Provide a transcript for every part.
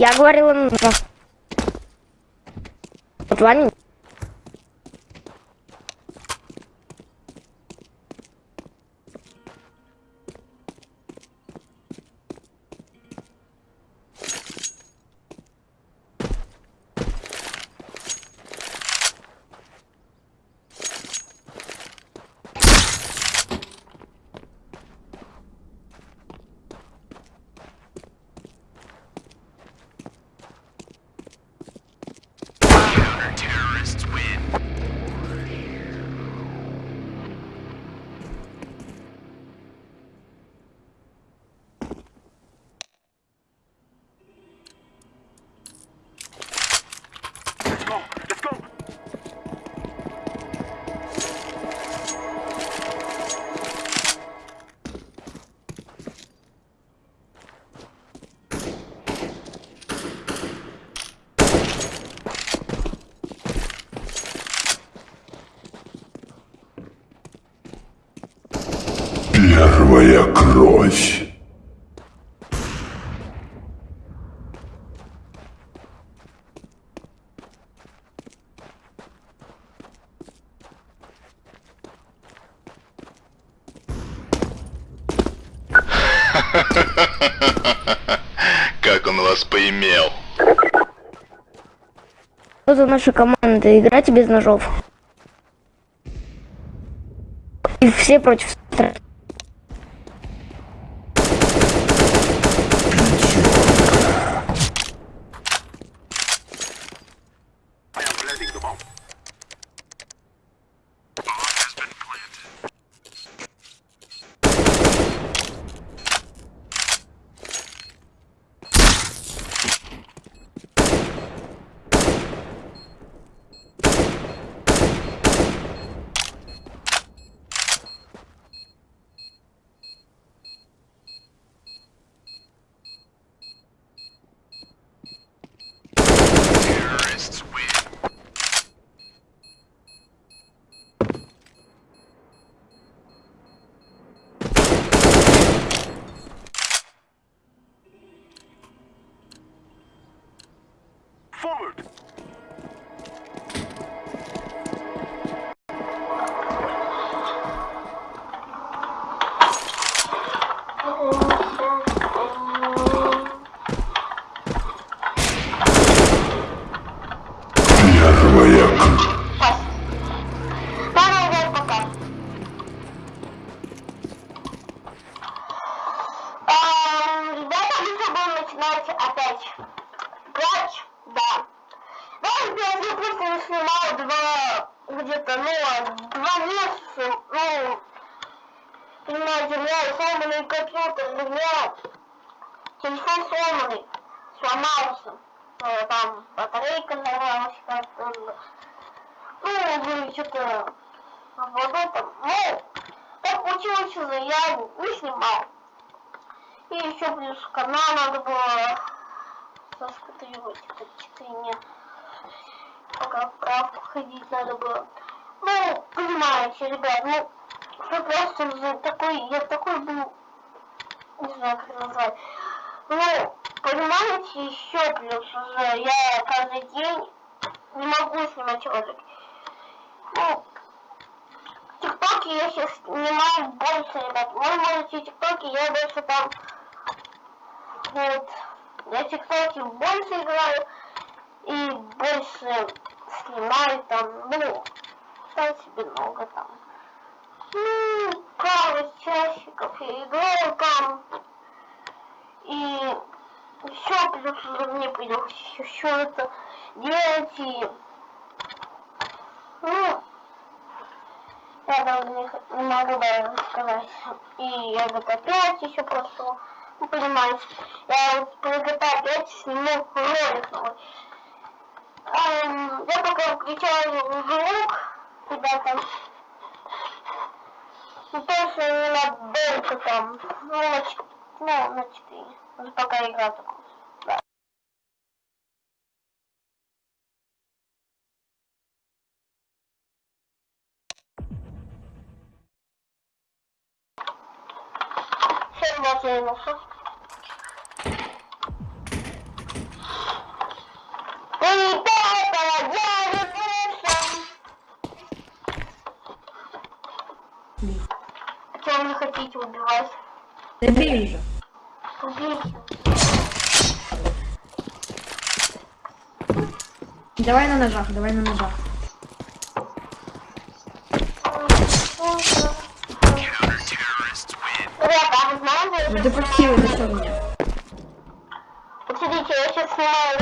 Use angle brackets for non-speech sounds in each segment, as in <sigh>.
Я говорила на Вот вами. Первая кровь. <laughs> Как он вас поимел? Что за наша команда? Играть без ножов. И все против страны. Forward. Я снимал два, где-то, ну, два месяца, ну, понимаете, у меня сломанный компьютер, у меня телефон сломанный, сломался, Э, там батарейка взорвалась как-то, ну, что-то вот это, ну, так получилось, что я не снимал. И еще плюс канал надо было заскатривать, это чтение. Пока в правку ходить надо было. Ну, понимаете, ребят, ну, что просто за такой, я такой был, не знаю, как назвать. Ну, понимаете, еще плюс уже я каждый день не могу снимать ролики. Ну, ТикТоки я сейчас снимаю больше, ребят. Вы можете ТикТоки, я больше там... Вот. Я ТикТоки больше играю и больше снимаю там, ну, сам себе много там. Ну, пару часиков я играю там. И еще плюс мне придется еще это делать и... Ну, я даже не, могу даже сказать. И я вот опять еще просто, ну, понимаете, я вот по GTA 5 сниму ролик новый. Эм, я пока включаю звук, ребята. Ну, точно не на там, ну, на, ну, на 4. Вот пока игра такая. Всем вот я нашел. Идите, убивайся. Забей уже. Убейте. Давай на ножах, давай на ножах. А Ну ты почти вытащил меня. Смотрите, я сейчас снимаю.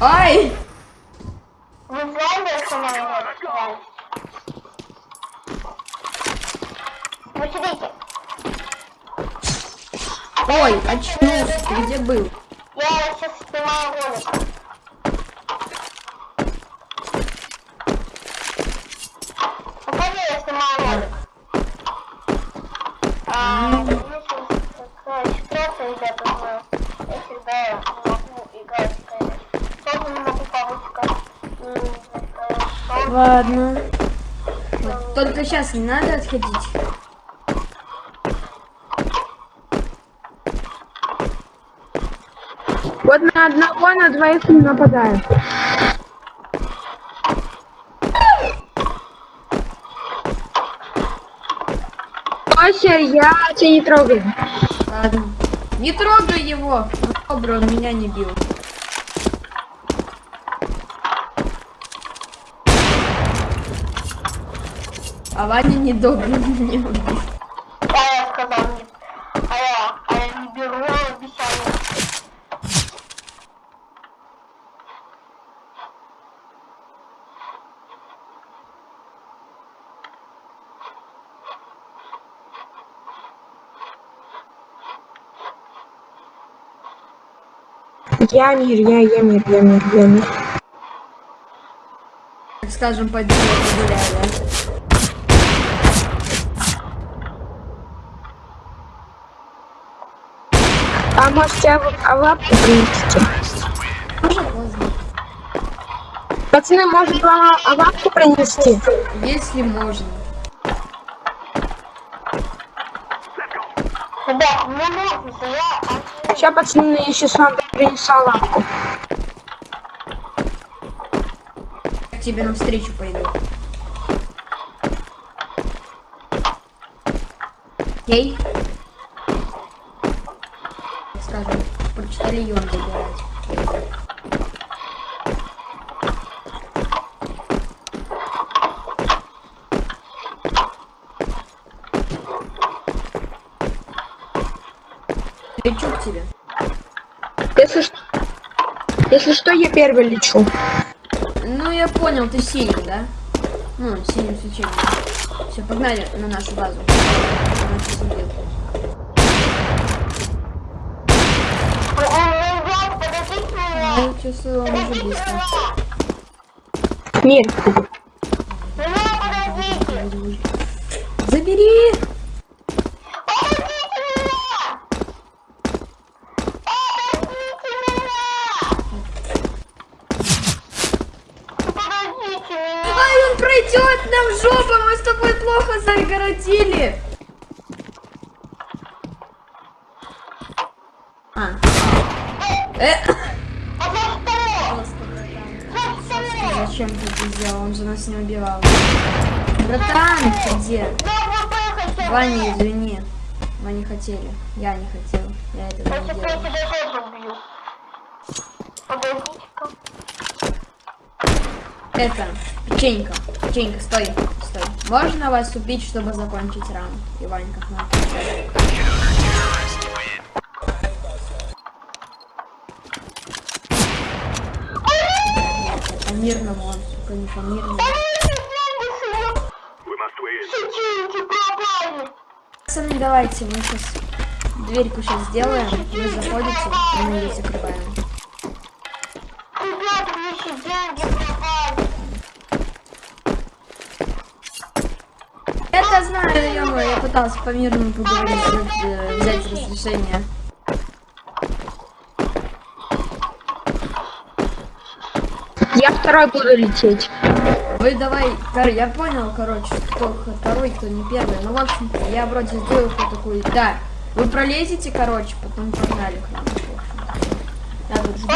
Ай! Вы знаете, я снимаю ролик? реально? Ну, смотрите, Ой, очнулся, ты где был? я сейчас снимаю ролик. Покажи, я снимаю ролик. А, у меня сейчас такая ситуация, ребята, что я всегда могу играть, конечно. Тоже не могу повыскать. Ладно. Вот, Только сейчас не надо отходить. Вот на одного, на двоих не нападают. Ося, я тебя не трогаю. Ладно. Не трогай его. Он добрый, он меня не бил. А Ваня не добрый <laughs> меня убил. А я сказал нет. А я, а я не беру обещание. Я мир, я, я мир, я мир, я мир. Так скажем, пойду погуляю, да? А может тебя в а лапку принести? Уже поздно. Пацаны, может вам а лапку принести? Если можно. Ребят, мне нужно, я... Сейчас, пацаны, я сейчас вам принесу лапку. Я к тебе навстречу пойду. Окей? Скажем, почтальон забирать. Лечу к тебе. Если, ш- если что, я первый лечу. Ну, я понял, ты синий, да? Ну, синим свечением. Все, погнали на нашу базу. Ну, чувствую, он уже близко. Подождите. Забери! Подождите меня. Подождите меня. Подождите меня. Ай, он пройдет нам в жопу, мы с тобой плохо загородили. А. Э. Зачем ты это сделал? Он же нас не убивал. Братан, ты где? Ваня, извини. Мы не хотели. Я не хотел. Я этого не делал. Это, печенька. Печенька, стой. Стой. Можно вас убить, чтобы закончить раунд? Иванька, на. По мирному он, сука, не по мирному. Пацаны, давайте, мы сейчас дверьку сейчас сделаем. Вы заходите, и мы ее закрываем. Ё я пытался по мирному поговорить, э, взять разрешение. Я второй буду лететь. Вы давай, я понял, короче, кто второй, кто не первый. Ну, в общем-то, я вроде сделал вот такую. Да, вы пролезете, короче, потом погнали к нам. общем. Я тут жду.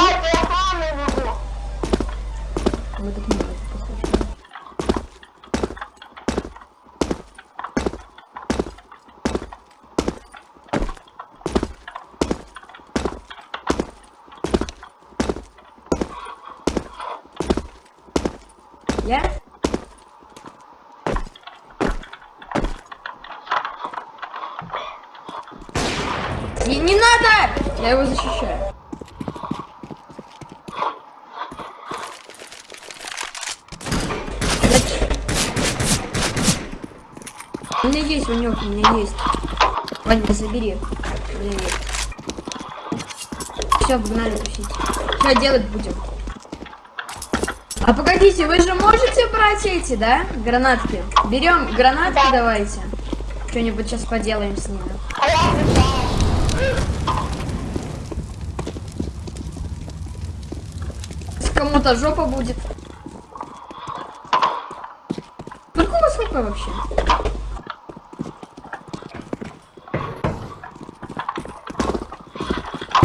Вы тут не будете, похоже. Я? Не, не надо! Я его защищаю. У меня есть ванек, у меня есть. Ваня, забери. У меня есть. Все, погнали тусить. Что делать будем? А погодите, вы же можете брать эти, да? Гранатки. Берем гранатки давайте. Что-нибудь сейчас поделаем с ними. А я отвечаю. Если Кому-то жопа будет. Сколько у вас хп вообще?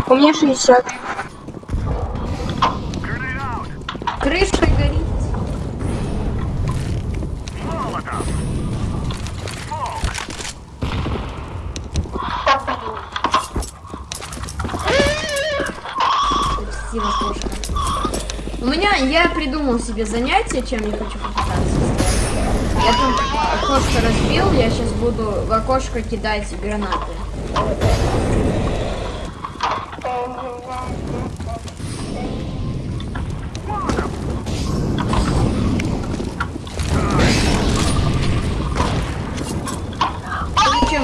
У меня 60. Придумал себе занятие, чем я хочу попытаться. Я там окошко разбил, я сейчас буду в окошко кидать гранаты.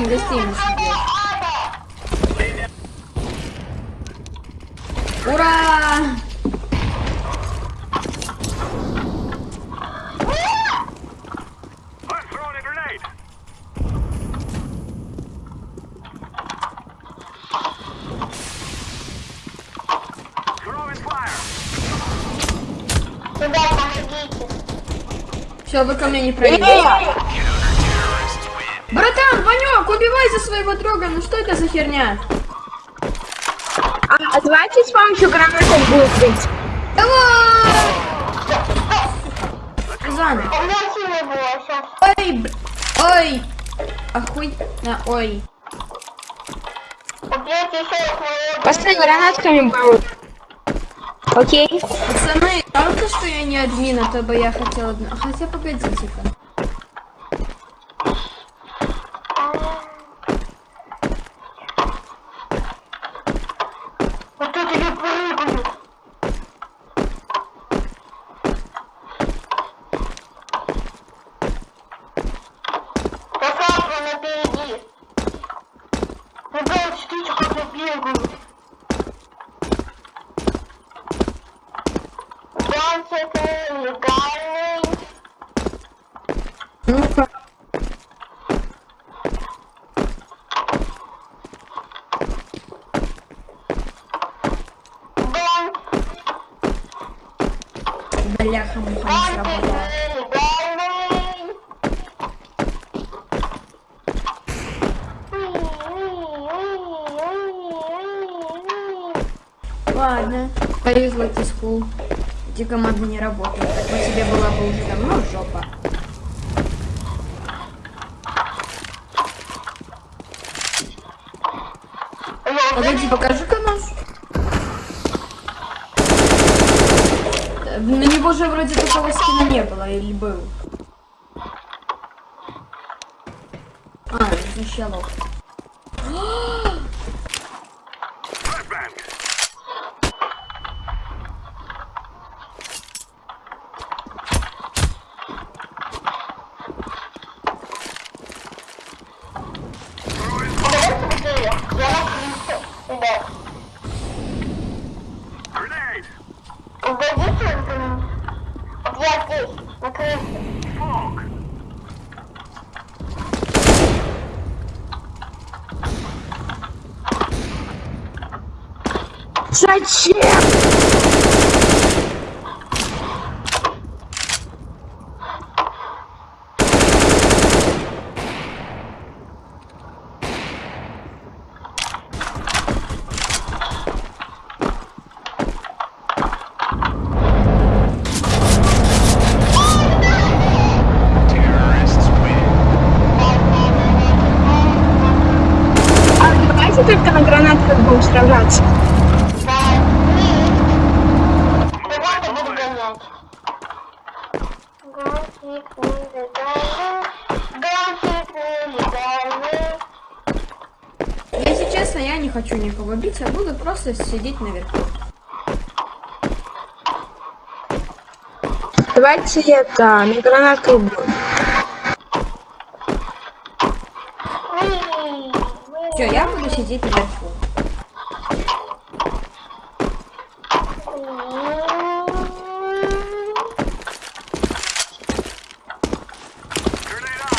Гостей нас убьет? Ура! Все, вы ко мне не пройдете. Братан, Ванек, убивай за своего друга. Ну что это за херня? А, а давайте с помощью гранатов будет быть. Давай! Сейчас. Ой, б- ой. Охуй. На, ой. Пацаны гранатками будут. Окей. Пацаны, правда, что я не админ, а то бы я хотела... одна- Хотя, погодите-ка. Вот это я прыгаю. Красавцы напереди. Ребят, ждите, как я бегаю. Гонщик легальный. Ну-ка. Гон, Бляха-муха, не сработало. легальный. Ладно. Повезло Тискул. Эти команды не работают. Так бы тебе была бы уже давно жопа. Погоди, покажи-ка наш. Э, На него же вроде такого скина не было, или был? А, защелок. Flashbang. Давайте быстрее. Я на крыше. Ребят, Grenade. удадите м, вот я здесь, на крыше. Smoke. Зачем? А давайте только на гранатках будем сражаться. Давайте буду гонять. Гонщик нелегальный. Гонщик нелегальный. Если честно, я не хочу никого бить, я буду просто сидеть наверху. Давайте это, на уи. Все, я буду сидеть наверху.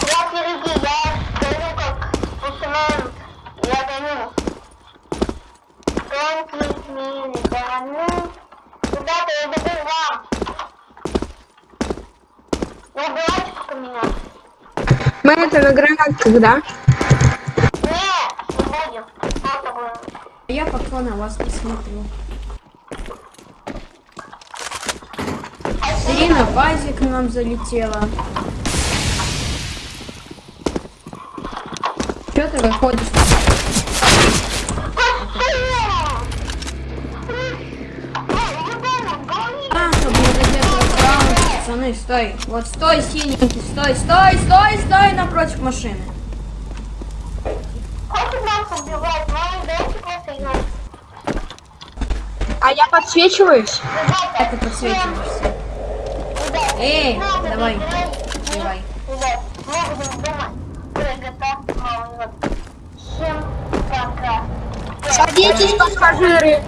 Я впереди, я гоню как спортсмен. Я гоню. Гонки нелегальный. Ребята, я бегу к вам. Не убивайте только меня. Мы это на гранатках, да? Нет, не будем. Я пока на вас не смотрю. Ирина базе к нам залетела. Че ты выходишь? Пацаны, стой. Вот стой, синенький, стой, стой, стой, стой напротив машины. А я подсвечиваюсь? Ты подсвечиваешься. Эй, давай, давай. Садитесь, пассажиры.